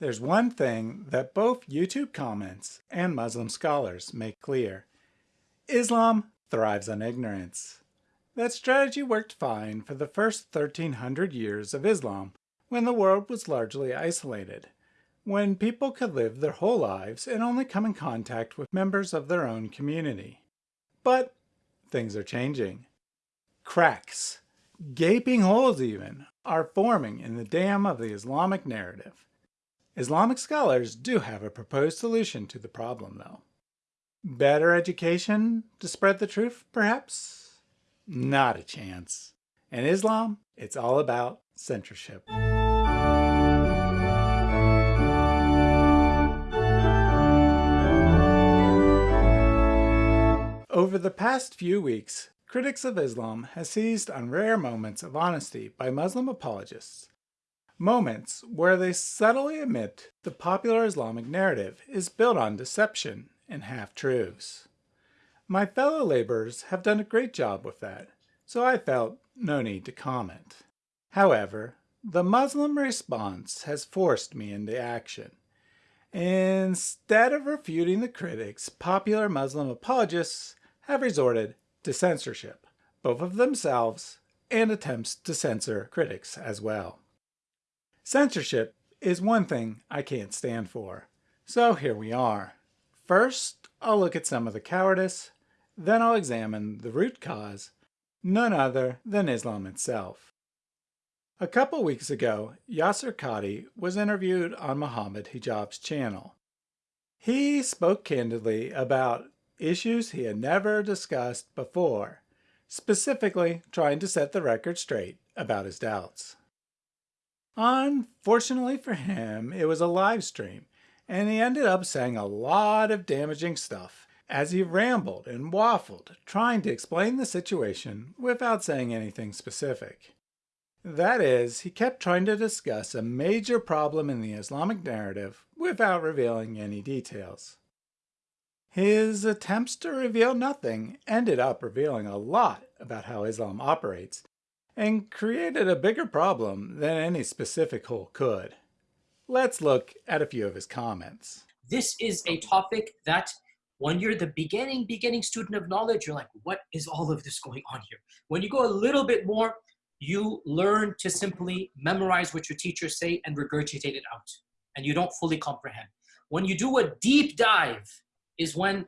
There's one thing that both YouTube comments and Muslim scholars make clear. Islam thrives on ignorance. That strategy worked fine for the first 1300 years of Islam when the world was largely isolated, when people could live their whole lives and only come in contact with members of their own community. But things are changing. Cracks, gaping holes even, are forming in the dam of the Islamic narrative. Islamic scholars do have a proposed solution to the problem though. Better education to spread the truth, perhaps? Not a chance. In Islam, it's all about censorship. Over the past few weeks, critics of Islam have seized on rare moments of honesty by Muslim apologists moments where they subtly admit the popular Islamic narrative is built on deception and half-truths. My fellow laborers have done a great job with that, so I felt no need to comment. However, the Muslim response has forced me into action. Instead of refuting the critics, popular Muslim apologists have resorted to censorship, both of themselves and attempts to censor critics as well. Censorship is one thing I can't stand for. So here we are. First, I'll look at some of the cowardice, then I'll examine the root cause, none other than Islam itself. A couple weeks ago, Yasser Qadhi was interviewed on Muhammad Hijab's channel. He spoke candidly about issues he had never discussed before, specifically trying to set the record straight about his doubts. Unfortunately for him, it was a live stream, and he ended up saying a lot of damaging stuff as he rambled and waffled, trying to explain the situation without saying anything specific. That is, he kept trying to discuss a major problem in the Islamic narrative without revealing any details. His attempts to reveal nothing ended up revealing a lot about how Islam operates and created a bigger problem than any specific hole could. Let's look at a few of his comments. This is a topic that when you're the beginning, beginning student of knowledge, you're like, what is all of this going on here? When you go a little bit more, you learn to simply memorize what your teachers say and regurgitate it out. And you don't fully comprehend. When you do a deep dive is when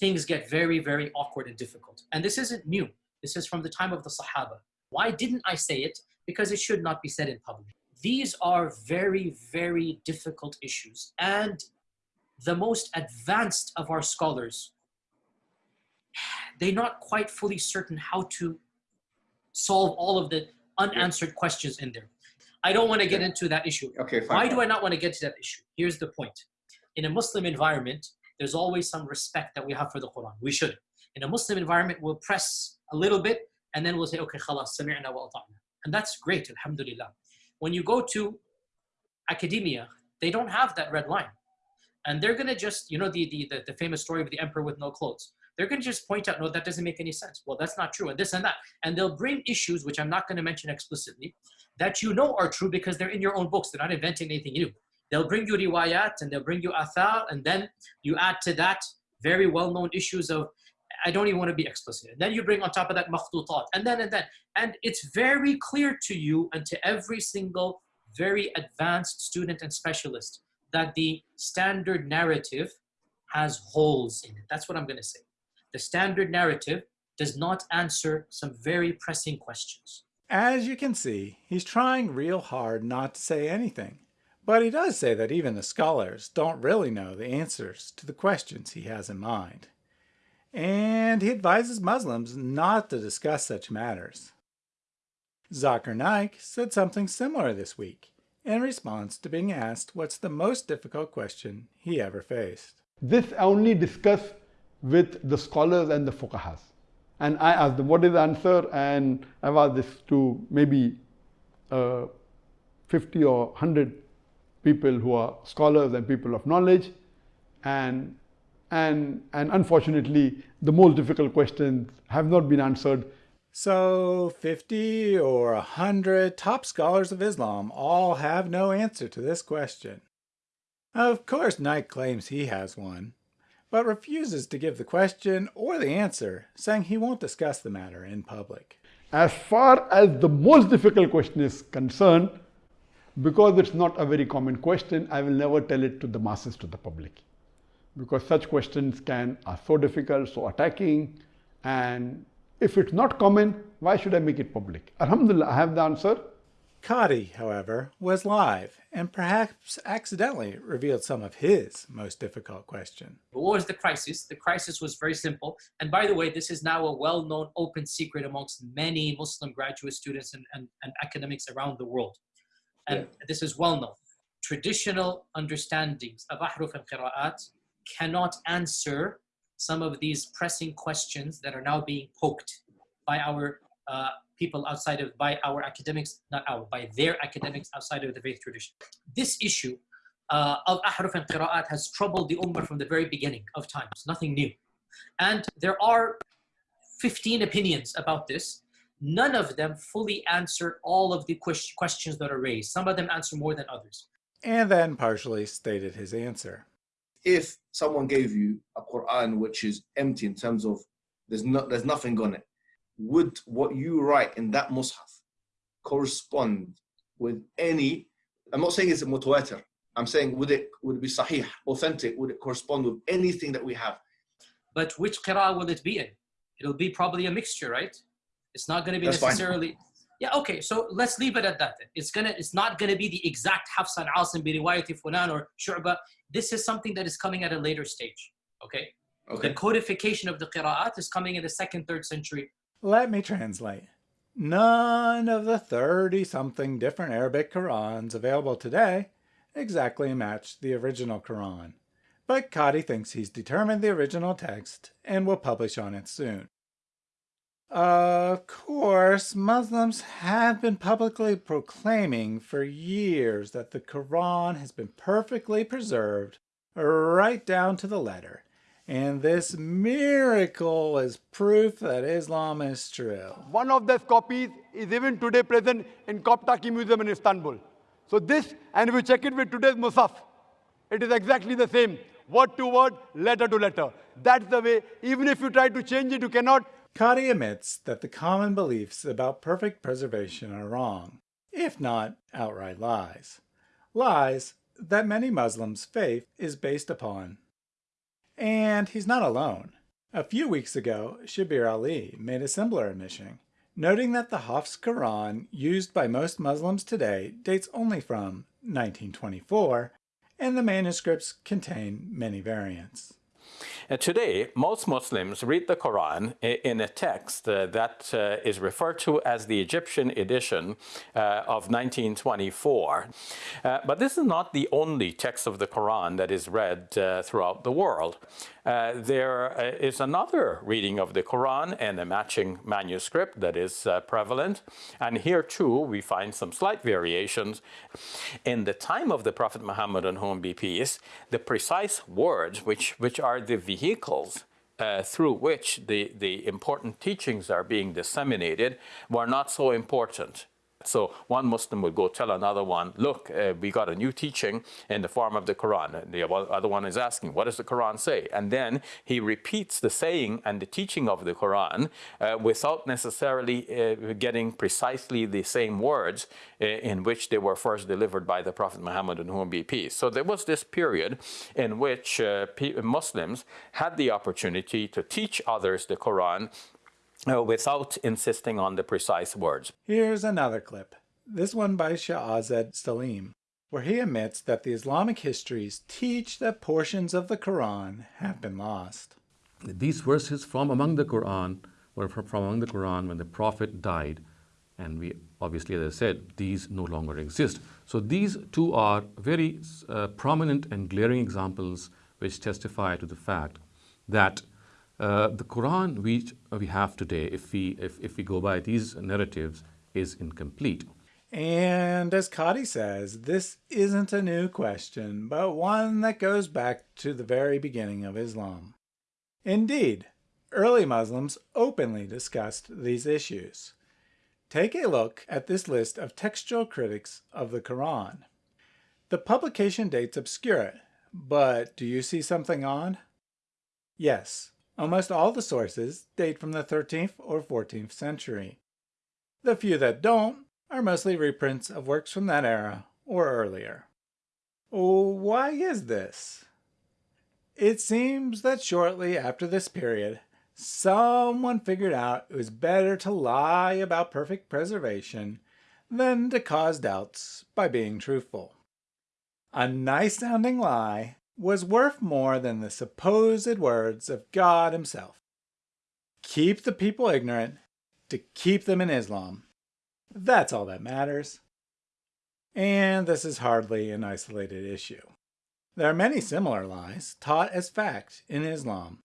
things get very, very awkward and difficult. And this isn't new. This is from the time of the Sahaba. Why didn't I say it? Because it should not be said in public. These are very, very difficult issues. And the most advanced of our scholars, they're not quite fully certain how to solve all of the unanswered questions in there. I don't want to get into that issue. Okay, fine. Why do I not want to get to that issue? Here's the point. In a Muslim environment, there's always some respect that we have for the Quran. We should. In a Muslim environment, we'll press a little bit and then we'll say, okay, khalas, sami'na wa ata'na. And that's great, alhamdulillah. When you go to academia, they don't have that red line. And they're gonna just, you know, the, the, the, the famous story of the emperor with no clothes. They're gonna just point out, no, that doesn't make any sense. Well, that's not true, and this and that. And they'll bring issues, which I'm not gonna mention explicitly, that you know are true because they're in your own books. They're not inventing anything new. They'll bring you riwayat and they'll bring you athar, and then you add to that very well-known issues of I don't even want to be explicit. And then you bring on top of that makhtutat, and then and then. And it's very clear to you and to every single very advanced student and specialist that the standard narrative has holes in it. That's what I'm going to say. The standard narrative does not answer some very pressing questions. As you can see, he's trying real hard not to say anything. But he does say that even the scholars don't really know the answers to the questions he has in mind and he advises Muslims not to discuss such matters. Zakir Naik said something similar this week in response to being asked what's the most difficult question he ever faced. This I only discuss with the scholars and the fuqahas. And I asked them, what is the answer? And I've asked this to maybe uh, 50 or 100 people who are scholars and people of knowledge. And and, and unfortunately, the most difficult questions have not been answered. So 50 or 100 top scholars of Islam all have no answer to this question. Of course, Naik claims he has one, but refuses to give the question or the answer, saying he won't discuss the matter in public. As far as the most difficult question is concerned, because it's not a very common question, I will never tell it to the masses, to the public. Because such questions can are so difficult, so attacking, and if it's not common, why should I make it public? Alhamdulillah, I have the answer. Qadi, however, was live and perhaps accidentally revealed some of his most difficult question. What was the crisis? The crisis was very simple. And by the way, this is now a well-known open secret amongst many Muslim graduate students and, and, and academics around the world. And yeah. this is well known. Traditional understandings of ahruf and qira'at cannot answer some of these pressing questions that are now being poked by our uh, people outside of, by our academics, not our, by their academics outside of the faith tradition. This issue uh, of ahruf and qira'at has troubled the ummah from the very beginning of times, nothing new. And there are 15 opinions about this. None of them fully answer all of the questions that are raised. Some of them answer more than others. And then partially stated his answer. If someone gave you a Quran which is empty in terms of there's not there's nothing on it, would what you write in that mushaf correspond with any i'm not saying it's a mutawatir i'm saying would it would it be sahih authentic would it correspond with anything that we have? But which qira'ah will it be in? It'll be probably a mixture right? It's not going to be That's necessarily fine. Yeah okay so let's leave it at that it's gonna it's not going to be the exact hafs and asim bi riwayati fulan or shu'ba this is something that is coming at a later stage okay Okay. The codification of the qira'at is coming in the second, third century let me translate. None of the 30-something different Arabic Qurans available today exactly match the original Quran, but Qadi thinks he's determined the original text and will publish on it soon. Of course, Muslims have been publicly proclaiming for years that the Quran has been perfectly preserved right down to the letter and this miracle is proof that Islam is true. One of those copies is even today present in Topkapi Museum in Istanbul. So this, and if you check it with today's Musaf, it is exactly the same, word to word, letter to letter. That's the way, even if you try to change it, you cannot. Qadi admits that the common beliefs about perfect preservation are wrong, if not outright lies. Lies that many Muslims' faith is based upon. And he's not alone. A few weeks ago, Shabir Ali made a similar admission, noting that the Hafs Quran used by most Muslims today dates only from 1924, and the manuscripts contain many variants. Uh, today, most Muslims read the Quran in a text uh, that uh, is referred to as the Egyptian edition uh, of 1924. Uh, but this is not the only text of the Quran that is read uh, throughout the world. Uh, there uh, is another reading of the Quran and a matching manuscript that is uh, prevalent. And here too, we find some slight variations. In the time of the Prophet Muhammad on whom be peace, the precise words which, which are the vehicles uh, through which the, the important teachings are being disseminated were not so important. So one Muslim would go tell another one, look, uh, we got a new teaching in the form of the Quran. The other one is asking, what does the Quran say? And then he repeats the saying and the teaching of the Quran uh, without necessarily uh, getting precisely the same words uh, in which they were first delivered by the Prophet Muhammad and whom be peace. So there was this period in which uh, Muslims had the opportunity to teach others the Quran without insisting on the precise words. Here's another clip, this one by Shehzad Saleem, where he admits that the Islamic histories teach that portions of the Quran have been lost. These verses from among the Quran were from among the Quran when the Prophet died, and we obviously, as I said, these no longer exist. So these two are very uh, prominent and glaring examples which testify to the fact that uh, the Quran we, we have today, if we, if, if we go by these narratives, is incomplete. And as Qadi says, this isn't a new question, but one that goes back to the very beginning of Islam. Indeed, early Muslims openly discussed these issues. Take a look at this list of textual critics of the Quran. The publication date's obscure it, but do you see something odd? Yes, almost all the sources date from the 13th or 14th century. The few that don't are mostly reprints of works from that era or earlier. Why is this? It seems that shortly after this period, someone figured out it was better to lie about perfect preservation than to cause doubts by being truthful. A nice sounding lie was worth more than the supposed words of God himself. Keep the people ignorant to keep them in Islam. That's all that matters. And this is hardly an isolated issue. There are many similar lies taught as fact in Islam.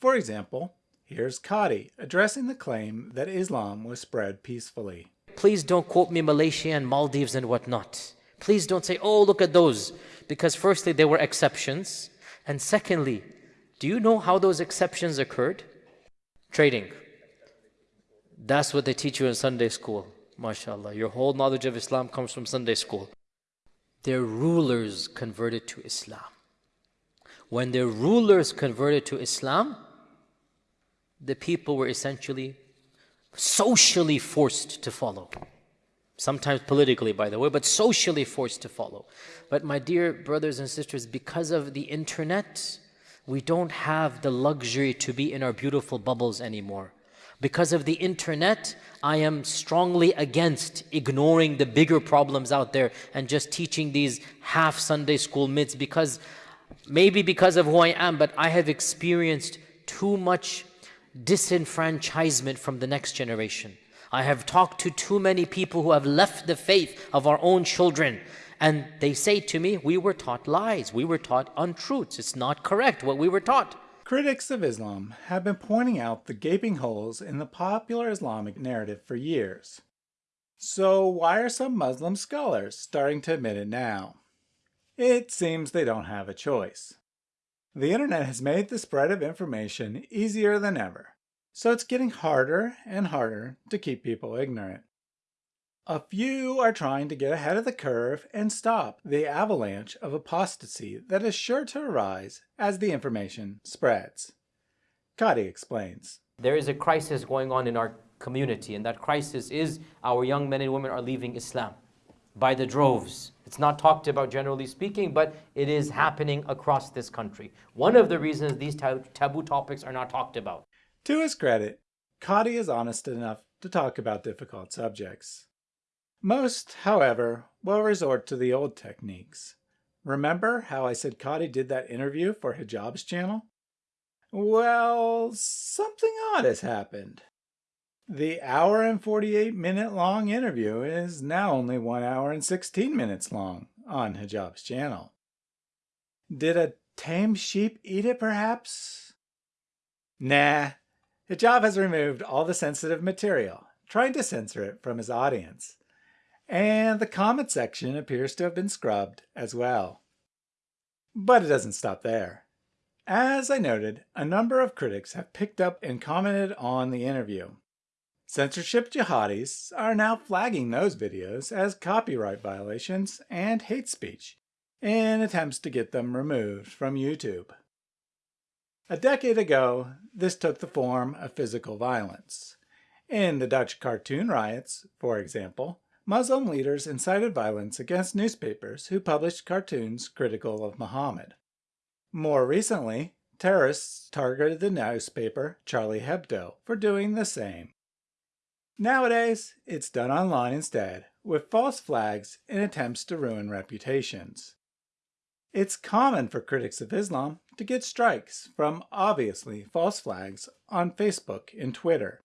For example, here's Qadi addressing the claim that Islam was spread peacefully. Please don't quote me Malaysia and Maldives and whatnot. Please don't say, oh, look at those. Because firstly, there were exceptions. And secondly, do you know how those exceptions occurred? Trading. That's what they teach you in Sunday school. MashaAllah. Your whole knowledge of Islam comes from Sunday school. Their rulers converted to Islam. When their rulers converted to Islam, the people were essentially socially forced to follow. Sometimes politically, by the way, but socially forced to follow. But my dear brothers and sisters, because of the internet, we don't have the luxury to be in our beautiful bubbles anymore. Because of the internet, I am strongly against ignoring the bigger problems out there and just teaching these half Sunday school myths because maybe because of who I am, but I have experienced too much disenfranchisement from the next generation. I have talked to too many people who have left the faith of our own children and they say to me, we were taught lies, we were taught untruths, it's not correct what we were taught. Critics of Islam have been pointing out the gaping holes in the popular Islamic narrative for years. So why are some Muslim scholars starting to admit it now? It seems they don't have a choice. The internet has made the spread of information easier than ever, so it's getting harder and harder to keep people ignorant. A few are trying to get ahead of the curve and stop the avalanche of apostasy that is sure to arise as the information spreads. Qadi explains. There is a crisis going on in our community, and that crisis is our young men and women are leaving Islam by the droves. It's not talked about generally speaking, but it is happening across this country. One of the reasons these taboo topics are not talked about. To his credit, Qadi is honest enough to talk about difficult subjects. Most, however, will resort to the old techniques. Remember how I said Qadi did that interview for Hijab's channel? Well, something odd has happened. The hour and 48 minute long interview is now only 1 hour and 16 minutes long on Hijab's channel. Did a tame sheep eat it perhaps? Nah, Hijab has removed all the sensitive material, trying to censor it from his audience and the comment section appears to have been scrubbed as well. But it doesn't stop there. As I noted, a number of critics have picked up and commented on the interview. Censorship jihadis are now flagging those videos as copyright violations and hate speech in attempts to get them removed from YouTube. A decade ago, this took the form of physical violence. In the Dutch cartoon riots, for example, Muslim leaders incited violence against newspapers who published cartoons critical of Muhammad. More recently, terrorists targeted the newspaper Charlie Hebdo for doing the same. Nowadays, it's done online instead, with false flags in attempts to ruin reputations. It's common for critics of Islam to get strikes from obviously false flags on Facebook and Twitter.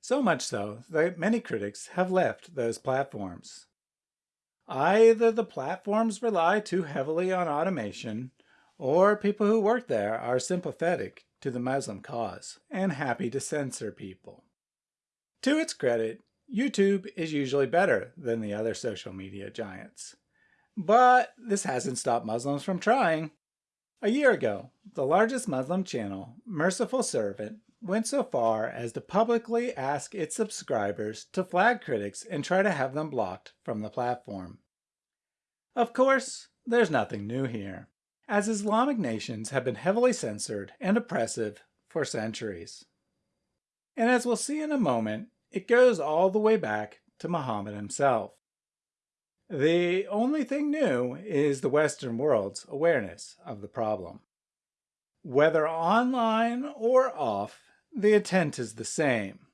So much so that many critics have left those platforms. Either the platforms rely too heavily on automation, or people who work there are sympathetic to the Muslim cause and happy to censor people. To its credit, YouTube is usually better than the other social media giants. But this hasn't stopped Muslims from trying. A year ago, the largest Muslim channel, Merciful Servant, went so far as to publicly ask its subscribers to flag critics and try to have them blocked from the platform. Of course, there's nothing new here. as Islamic nations have been heavily censored and oppressive for centuries. And as we'll see in a moment, it goes all the way back to Muhammad himself. The only thing new is the Western world's awareness of the problem. Whether online or off, the intent is the same.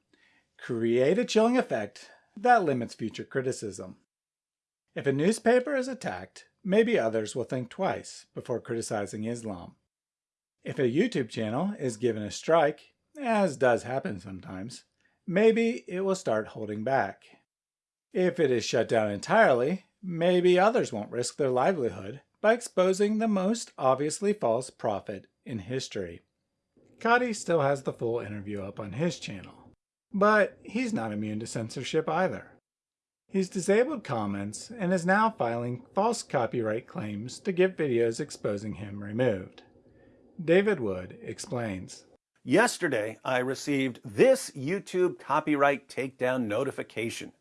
Create a chilling effect that limits future criticism. If a newspaper is attacked, maybe others will think twice before criticizing Islam. If a YouTube channel is given a strike, as does happen sometimes, maybe it will start holding back. If it is shut down entirely, maybe others won't risk their livelihood by exposing the most obviously false prophet in history. Qadi still has the full interview up on his channel, but he's not immune to censorship either. He's disabled comments and is now filing false copyright claims to get videos exposing him removed. David Wood explains. Yesterday, I received this YouTube copyright takedown notification.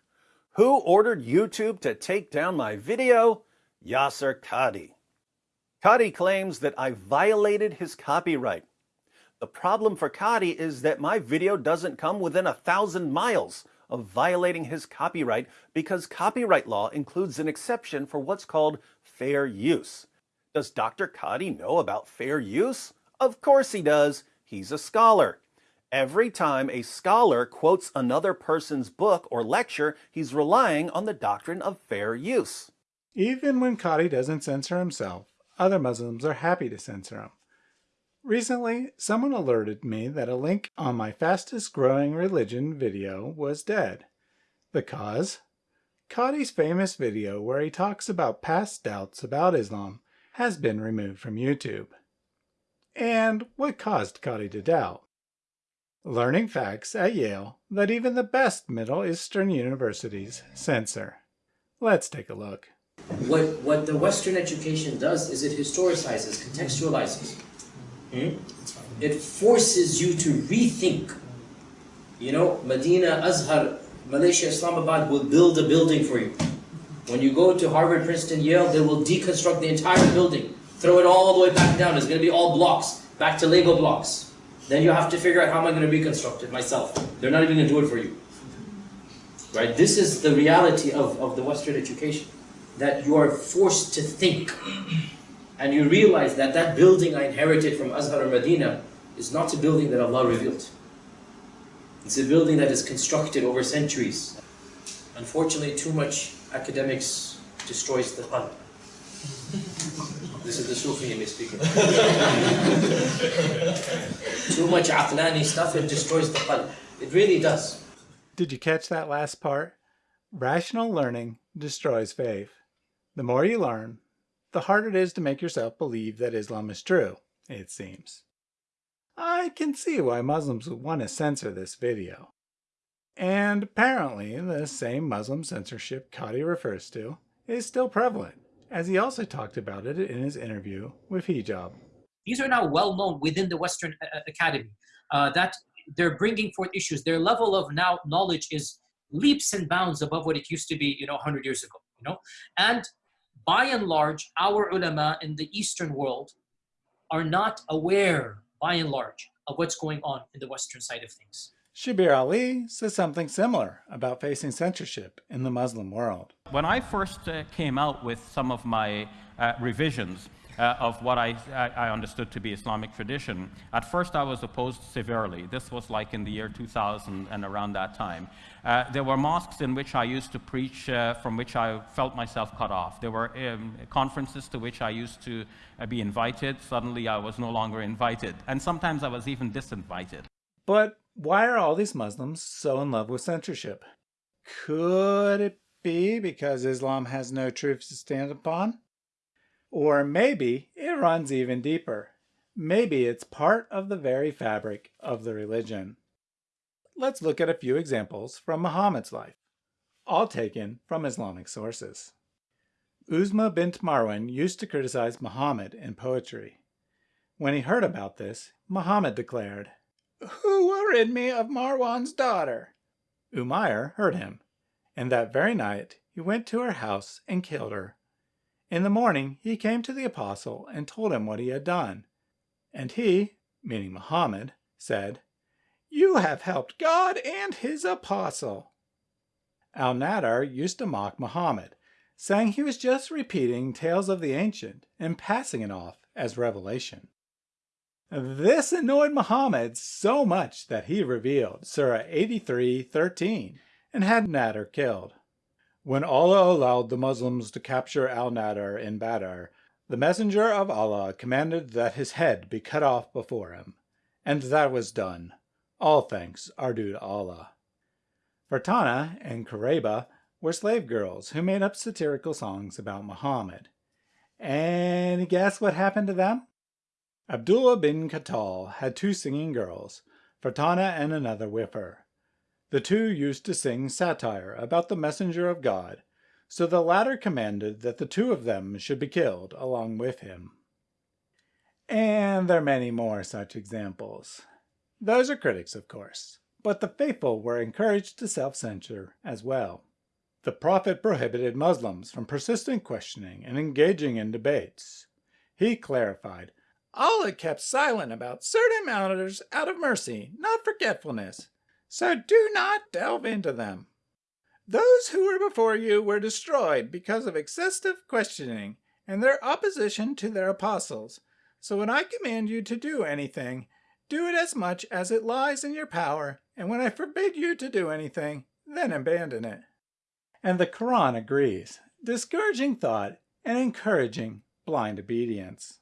Who ordered YouTube to take down my video? Yasser Qadi. Qadi claims that I violated his copyright. The problem for Qadi is that my video doesn't come within a thousand miles of violating his copyright because copyright law includes an exception for what's called fair use. Does Dr. Qadi know about fair use? Of course he does. He's a scholar. Every time a scholar quotes another person's book or lecture, he's relying on the doctrine of fair use. Even when Qadi doesn't censor himself, other Muslims are happy to censor him. Recently, someone alerted me that a link on my fastest growing religion video was dead. The cause? Qadi's famous video where he talks about past doubts about Islam has been removed from YouTube. And what caused Qadi to doubt? Learning facts at Yale that even the best Middle Eastern universities censor. Let's take a look. What, what the Western education does is it historicizes, contextualizes. Hmm? It forces you to rethink. You know, Medina, Azhar, Malaysia, Islamabad will build a building for you. When you go to Harvard, Princeton, Yale, they will deconstruct the entire building, throw it all the way back down. It's going to be all blocks, back to Lego blocks. Then you have to figure out how am I going to reconstruct it myself. They're not even going to do it for you. Right? This is the reality of, of the Western education. That you are forced to think. And you realize that that building I inherited from Azhar or Medina is not a building that Allah revealed. It's a building that is constructed over centuries. Unfortunately, too much academics destroys the qalb. This is the Sufi in me speaking. Too much aqlani stuff, it destroys the qalb. It really does. Did you catch that last part? Rational learning destroys faith. The more you learn, the harder it is to make yourself believe that Islam is true, it seems. I can see why Muslims would want to censor this video. And apparently, the same Muslim censorship Qadi refers to is still prevalent as he also talked about it in his interview with Hijab. These are now well known within the Western uh, uh, Academy uh, that they're bringing forth issues. Their level of now knowledge is leaps and bounds above what it used to be, you know, 100 years ago, you know. And by and large, our ulama in the Eastern world are not aware, by and large, of what's going on in the Western side of things. Shabir Ali says something similar about facing censorship in the Muslim world. When I first uh, came out with some of my uh, revisions uh, of what I, I, understood to be Islamic tradition, at first I was opposed severely. This was like in the year 2000 and around that time. Uh, there were mosques in which I used to preach uh, from which I felt myself cut off. There were um, conferences to which I used to uh, be invited. Suddenly I was no longer invited. And sometimes I was even disinvited. But why are all these Muslims so in love with censorship? Could it be because Islam has no truth to stand upon? Or maybe it runs even deeper. Maybe it's part of the very fabric of the religion. Let's look at a few examples from Muhammad's life, all taken from Islamic sources. Asma bint Marwan used to criticize Muhammad in poetry. When he heard about this, Muhammad declared, who will me of Marwan's daughter? Umayr heard him, and that very night he went to her house and killed her. In the morning he came to the apostle and told him what he had done. And he, meaning Muhammad, said, You have helped God and his apostle. Al-Nadr used to mock Muhammad, saying he was just repeating tales of the ancient and passing it off as revelation. This annoyed Muhammad so much that he revealed Surah 83:13 and had Nadr killed. When Allah allowed the Muslims to capture al-Nadr in Badr, the Messenger of Allah commanded that his head be cut off before him, and that was done. All thanks are due to Allah. Fartana and Kurayba were slave girls who made up satirical songs about Muhammad. And guess what happened to them? Abdullah bin Khattal had two singing girls, Fartana and another with her. The two used to sing satire about the messenger of God, so the latter commanded that the two of them should be killed along with him. And there are many more such examples. Those are critics, of course, but the faithful were encouraged to self-censure as well. The Prophet prohibited Muslims from persistent questioning and engaging in debates. He clarified, Allah kept silent about certain matters out of mercy, not forgetfulness, so do not delve into them. Those who were before you were destroyed because of excessive questioning and their opposition to their apostles. So when I command you to do anything, do it as much as it lies in your power, and when I forbid you to do anything, then abandon it and the Quran agrees, discouraging thought and encouraging blind obedience.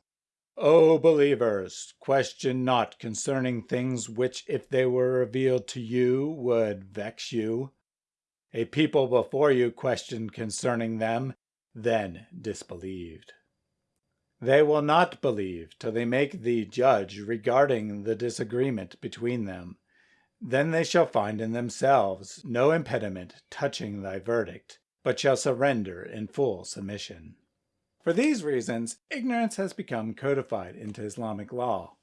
O believers, question not concerning things which if they were revealed to you would vex you. A people before you questioned concerning them, then disbelieved. They will not believe till they make thee judge regarding the disagreement between them, then they shall find in themselves no impediment touching thy verdict, but shall surrender in full submission. For these reasons, ignorance has become codified into Islamic law.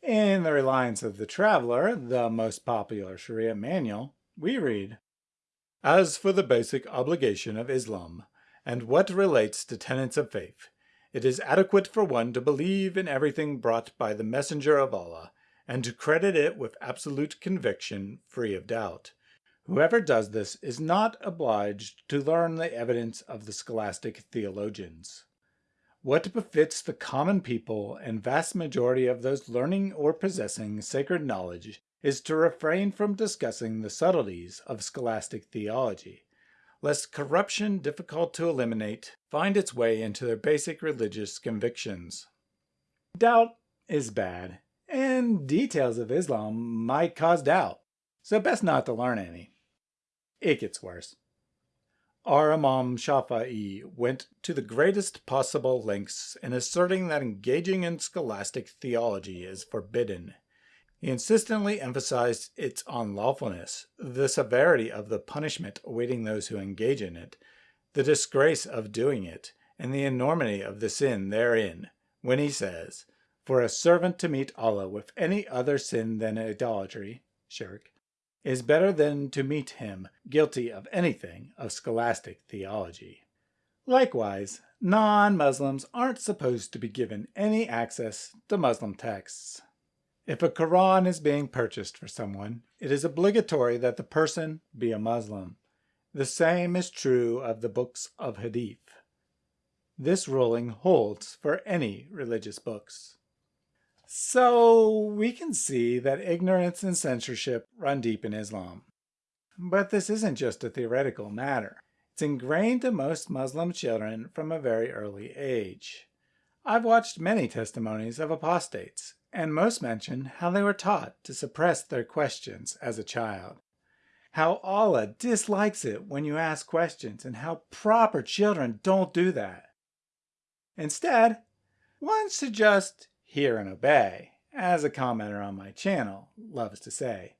In The Reliance of the Traveler, the most popular Sharia manual, we read, As for the basic obligation of Islam, and what relates to tenets of faith, it is adequate for one to believe in everything brought by the Messenger of Allah, and to credit it with absolute conviction free of doubt. Whoever does this is not obliged to learn the evidence of the scholastic theologians. What befits the common people and vast majority of those learning or possessing sacred knowledge is to refrain from discussing the subtleties of scholastic theology, lest corruption difficult to eliminate find its way into their basic religious convictions. Doubt is bad, and details of Islam might cause doubt, so best not to learn any. It gets worse. Our Imam Shafi'i went to the greatest possible lengths in asserting that engaging in scholastic theology is forbidden. He insistently emphasized its unlawfulness, the severity of the punishment awaiting those who engage in it, the disgrace of doing it, and the enormity of the sin therein, when he says, for a servant to meet Allah with any other sin than idolatry, shirk, is better than to meet him guilty of anything of scholastic theology. Likewise, non-Muslims aren't supposed to be given any access to Muslim texts. If a Quran is being purchased for someone, it is obligatory that the person be a Muslim. The same is true of the books of Hadith. This ruling holds for any religious books. So we can see that ignorance and censorship run deep in Islam. But this isn't just a theoretical matter. It's ingrained to most Muslim children from a very early age. I've watched many testimonies of apostates, and most mention how they were taught to suppress their questions as a child. How Allah dislikes it when you ask questions and how proper children don't do that. Instead, one just hear and obey, as a commenter on my channel loves to say.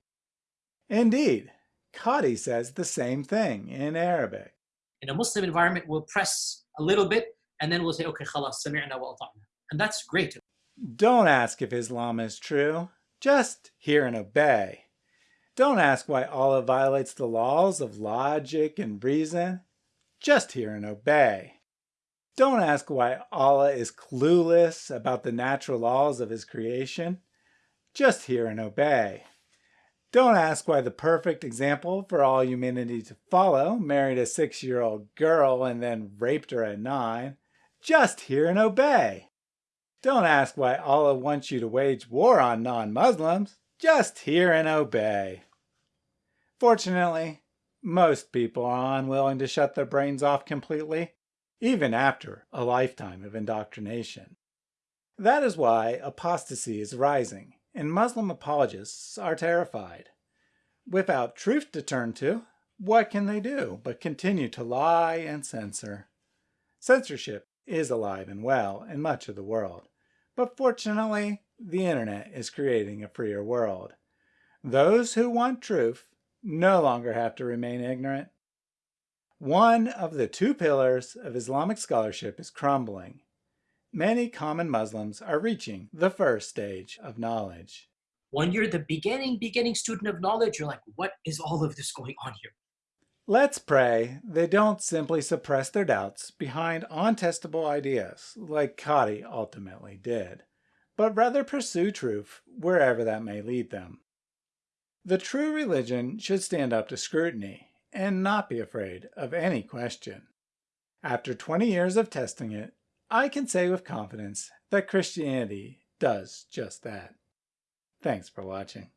Indeed, Qadi says the same thing in Arabic. In a Muslim environment, we'll press a little bit and then we'll say, okay, khalas, sami'na wa ata'na. And that's great. Don't ask if Islam is true. Just hear and obey. Don't ask why Allah violates the laws of logic and reason. Just hear and obey. Don't ask why Allah is clueless about the natural laws of his creation. Just hear and obey. Don't ask why the perfect example for all humanity to follow married a six-year-old girl and then raped her at nine. Just hear and obey. Don't ask why Allah wants you to wage war on non-Muslims. Just hear and obey. Fortunately, most people are unwilling to shut their brains off completely, even after a lifetime of indoctrination. That is why apostasy is rising and Muslim apologists are terrified. Without truth to turn to, what can they do but continue to lie and censor? Censorship is alive and well in much of the world, but fortunately, the internet is creating a freer world. Those who want truth no longer have to remain ignorant. One of the two pillars of Islamic scholarship is crumbling, many common Muslims are reaching the first stage of knowledge. When you're the beginning, beginning student of knowledge, you're like, what is all of this going on here? Let's pray they don't simply suppress their doubts behind untestable ideas like Qadi ultimately did, but rather pursue truth wherever that may lead them. The true religion should stand up to scrutiny and not be afraid of any question. After 20 years of testing it, I can say with confidence that Christianity does just that. Thanks for watching.